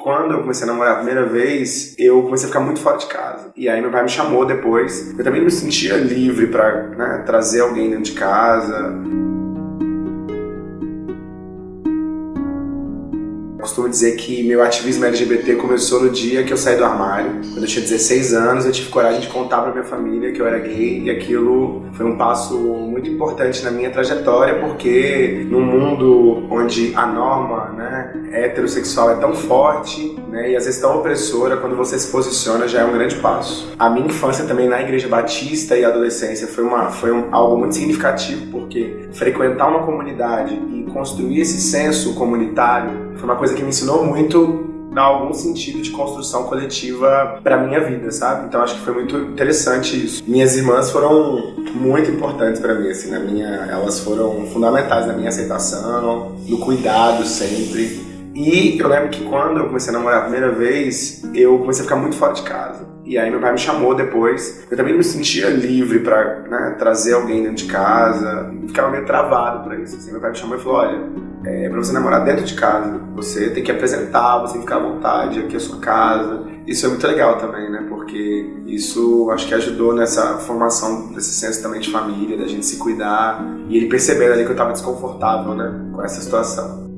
Quando eu comecei a namorar a primeira vez, eu comecei a ficar muito fora de casa. E aí meu pai me chamou depois. Eu também me sentia livre para né, trazer alguém dentro de casa. costumo dizer que meu ativismo LGBT começou no dia que eu saí do armário. Quando eu tinha 16 anos, eu tive coragem de contar pra minha família que eu era gay e aquilo foi um passo muito importante na minha trajetória porque num mundo onde a norma né, heterossexual é tão forte né, e às vezes tão opressora, quando você se posiciona já é um grande passo. A minha infância também na Igreja Batista e adolescência foi, uma, foi um, algo muito significativo porque frequentar uma comunidade e construir esse senso comunitário foi uma coisa que me ensinou muito dar algum sentido de construção coletiva para minha vida, sabe? Então acho que foi muito interessante isso. Minhas irmãs foram muito importantes para mim, assim, na minha, elas foram fundamentais na minha aceitação, no cuidado sempre. E eu lembro que quando eu comecei a namorar a primeira vez, eu comecei a ficar muito fora de casa. E aí meu pai me chamou depois. Eu também não me sentia livre para né, trazer alguém dentro de casa. ficava meio travado para isso. Assim, meu pai me chamou e falou: olha, é, para você namorar dentro de casa, você tem que apresentar, você tem que ficar à vontade, aqui é a sua casa. Isso é muito legal também, né? Porque isso acho que ajudou nessa formação desse senso também de família, da gente se cuidar. E ele percebendo ali que eu estava desconfortável, né? Com essa situação.